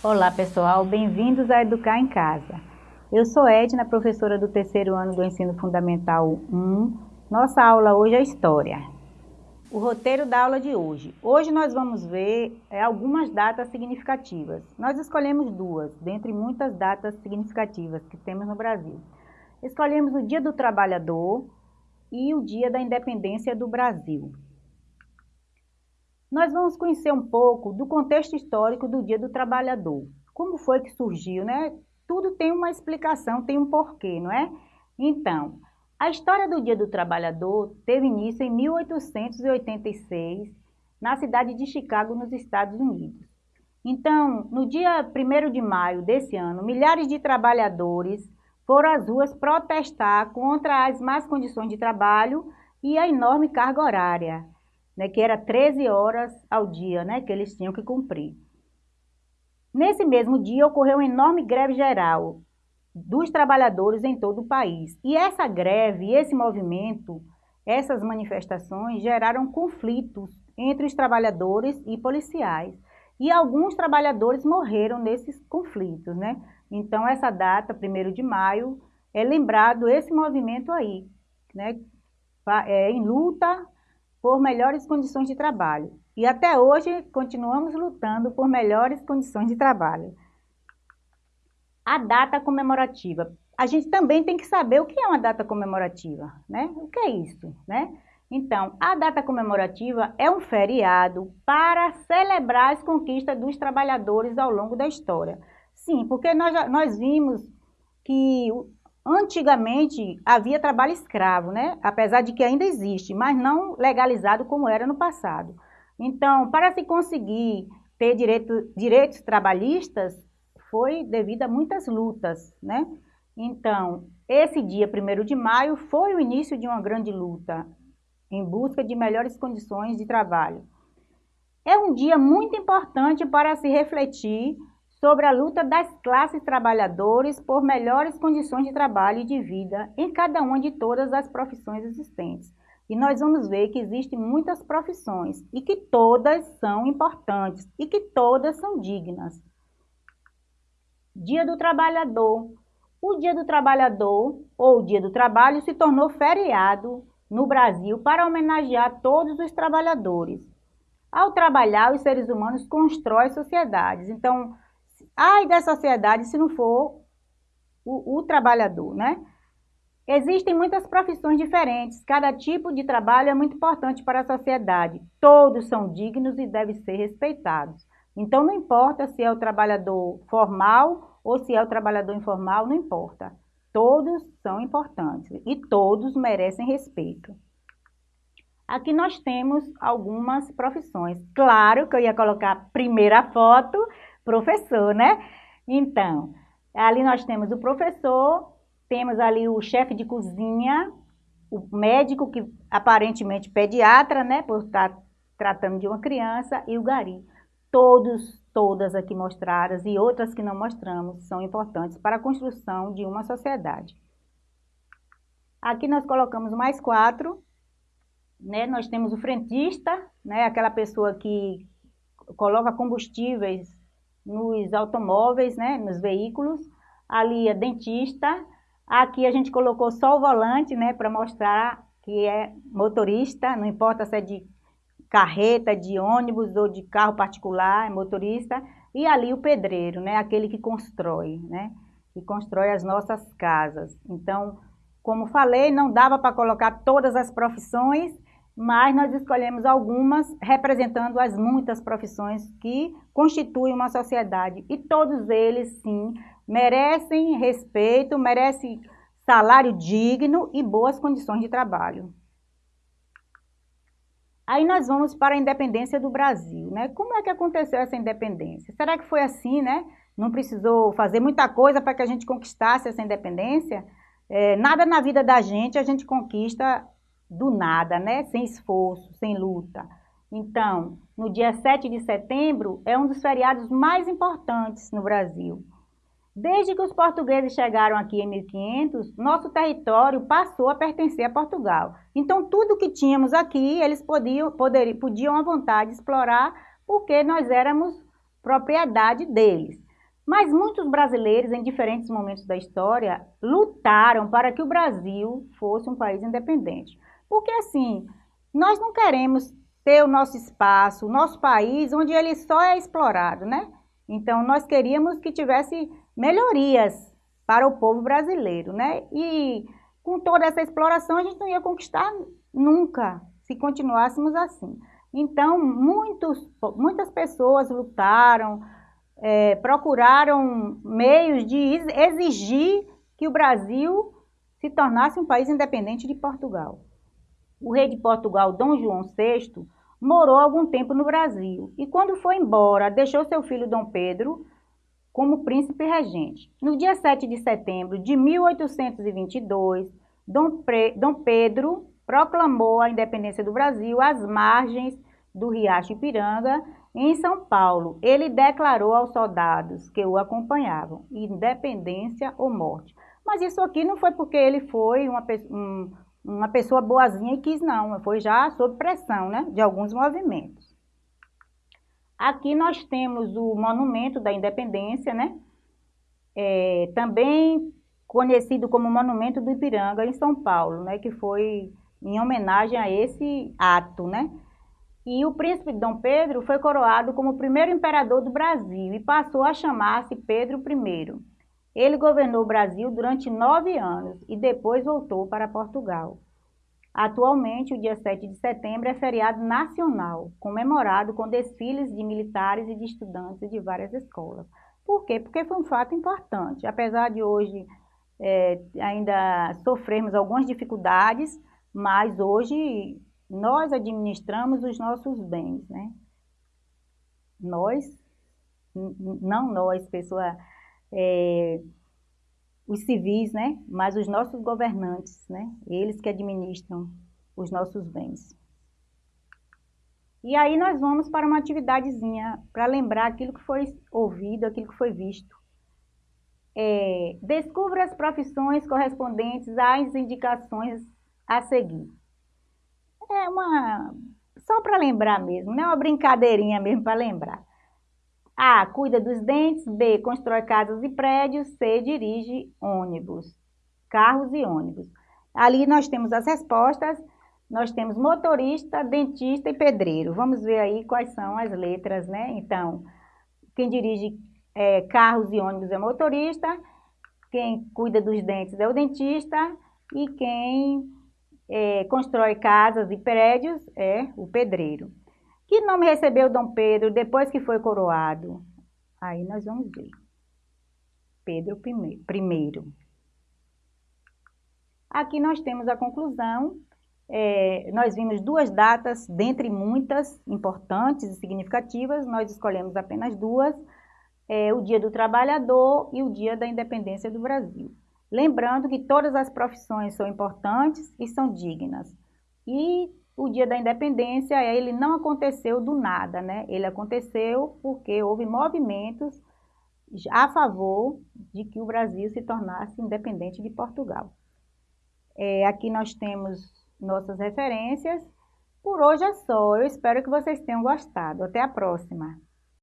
Olá pessoal, bem-vindos a Educar em Casa. Eu sou Edna, professora do terceiro ano do Ensino Fundamental 1. Nossa aula hoje é História. O roteiro da aula de hoje. Hoje nós vamos ver é, algumas datas significativas. Nós escolhemos duas, dentre muitas datas significativas que temos no Brasil. Escolhemos o Dia do Trabalhador e o Dia da Independência do Brasil nós vamos conhecer um pouco do contexto histórico do Dia do Trabalhador. Como foi que surgiu, né? Tudo tem uma explicação, tem um porquê, não é? Então, a história do Dia do Trabalhador teve início em 1886, na cidade de Chicago, nos Estados Unidos. Então, no dia 1 de maio desse ano, milhares de trabalhadores foram às ruas protestar contra as más condições de trabalho e a enorme carga horária né, que era 13 horas ao dia né, que eles tinham que cumprir. Nesse mesmo dia ocorreu uma enorme greve geral dos trabalhadores em todo o país. E essa greve, esse movimento, essas manifestações geraram conflitos entre os trabalhadores e policiais. E alguns trabalhadores morreram nesses conflitos, né? Então, essa data, 1 de maio, é lembrado esse movimento aí, né? É, em luta por melhores condições de trabalho. E até hoje continuamos lutando por melhores condições de trabalho. A data comemorativa. A gente também tem que saber o que é uma data comemorativa, né? O que é isso, né? Então, a data comemorativa é um feriado para celebrar as conquistas dos trabalhadores ao longo da história. Sim, porque nós, nós vimos que Antigamente havia trabalho escravo, né? apesar de que ainda existe, mas não legalizado como era no passado. Então, para se conseguir ter direito, direitos trabalhistas, foi devido a muitas lutas. Né? Então, esse dia 1 de maio foi o início de uma grande luta em busca de melhores condições de trabalho. É um dia muito importante para se refletir sobre a luta das classes trabalhadoras por melhores condições de trabalho e de vida em cada uma de todas as profissões existentes. E nós vamos ver que existem muitas profissões e que todas são importantes e que todas são dignas. Dia do Trabalhador. O Dia do Trabalhador, ou Dia do Trabalho, se tornou feriado no Brasil para homenagear todos os trabalhadores. Ao trabalhar, os seres humanos constroem sociedades. Então, Ai da sociedade se não for o, o trabalhador, né? Existem muitas profissões diferentes, cada tipo de trabalho é muito importante para a sociedade. Todos são dignos e devem ser respeitados. Então, não importa se é o trabalhador formal ou se é o trabalhador informal, não importa. Todos são importantes e todos merecem respeito. Aqui nós temos algumas profissões. Claro que eu ia colocar a primeira foto, professor, né? Então, ali nós temos o professor, temos ali o chefe de cozinha, o médico, que aparentemente pediatra, né, por estar tratando de uma criança, e o gari. Todos, todas aqui mostradas e outras que não mostramos são importantes para a construção de uma sociedade. Aqui nós colocamos mais quatro, né? Nós temos o frentista, né? Aquela pessoa que coloca combustíveis nos automóveis, né, nos veículos. Ali é dentista. Aqui a gente colocou só o volante, né, para mostrar que é motorista, não importa se é de carreta, de ônibus ou de carro particular, é motorista. E ali o pedreiro, né, aquele que constrói, né, que constrói as nossas casas. Então, como falei, não dava para colocar todas as profissões, mas nós escolhemos algumas representando as muitas profissões que constituem uma sociedade. E todos eles, sim, merecem respeito, merecem salário digno e boas condições de trabalho. Aí nós vamos para a independência do Brasil, né? Como é que aconteceu essa independência? Será que foi assim, né? Não precisou fazer muita coisa para que a gente conquistasse essa independência? É, nada na vida da gente a gente conquista do nada, né? Sem esforço, sem luta. Então, no dia 7 de setembro é um dos feriados mais importantes no Brasil. Desde que os portugueses chegaram aqui em 1500, nosso território passou a pertencer a Portugal. Então, tudo que tínhamos aqui, eles podiam, poderiam, podiam à vontade explorar, porque nós éramos propriedade deles. Mas muitos brasileiros, em diferentes momentos da história, lutaram para que o Brasil fosse um país independente. Porque, assim, nós não queremos ter o nosso espaço, o nosso país, onde ele só é explorado, né? Então, nós queríamos que tivesse melhorias para o povo brasileiro, né? E com toda essa exploração, a gente não ia conquistar nunca, se continuássemos assim. Então, muitos, muitas pessoas lutaram, é, procuraram meios de exigir que o Brasil se tornasse um país independente de Portugal. O rei de Portugal, Dom João VI, morou algum tempo no Brasil e quando foi embora, deixou seu filho Dom Pedro como príncipe regente. No dia 7 de setembro de 1822, Dom, Pre... Dom Pedro proclamou a independência do Brasil às margens do Riacho Ipiranga, em São Paulo. Ele declarou aos soldados que o acompanhavam, independência ou morte. Mas isso aqui não foi porque ele foi uma, um, uma pessoa boazinha e quis, não. Foi já sob pressão né, de alguns movimentos. Aqui nós temos o Monumento da Independência, né? É, também conhecido como Monumento do Ipiranga, em São Paulo, né? Que foi em homenagem a esse ato, né? E o príncipe Dom Pedro foi coroado como o primeiro imperador do Brasil e passou a chamar-se Pedro I. Ele governou o Brasil durante nove anos e depois voltou para Portugal. Atualmente, o dia 7 de setembro é feriado nacional, comemorado com desfiles de militares e de estudantes de várias escolas. Por quê? Porque foi um fato importante. Apesar de hoje é, ainda sofrermos algumas dificuldades, mas hoje nós administramos os nossos bens, né? Nós, não nós, pessoa, é, os civis, né? Mas os nossos governantes, né? Eles que administram os nossos bens. E aí nós vamos para uma atividadezinha para lembrar aquilo que foi ouvido, aquilo que foi visto. É, descubra as profissões correspondentes às indicações a seguir. É uma... só para lembrar mesmo, não é uma brincadeirinha mesmo para lembrar. A. Cuida dos dentes. B. Constrói casas e prédios. C. Dirige ônibus. Carros e ônibus. Ali nós temos as respostas. Nós temos motorista, dentista e pedreiro. Vamos ver aí quais são as letras, né? Então, quem dirige é, carros e ônibus é motorista, quem cuida dos dentes é o dentista e quem é, constrói casas e prédios é o pedreiro. Que nome recebeu Dom Pedro depois que foi coroado? Aí nós vamos ver. Pedro I. Aqui nós temos a conclusão. É, nós vimos duas datas, dentre muitas importantes e significativas, nós escolhemos apenas duas, é, o Dia do Trabalhador e o Dia da Independência do Brasil. Lembrando que todas as profissões são importantes e são dignas. E o dia da independência, ele não aconteceu do nada, né? Ele aconteceu porque houve movimentos a favor de que o Brasil se tornasse independente de Portugal. É, aqui nós temos nossas referências. Por hoje é só. Eu espero que vocês tenham gostado. Até a próxima.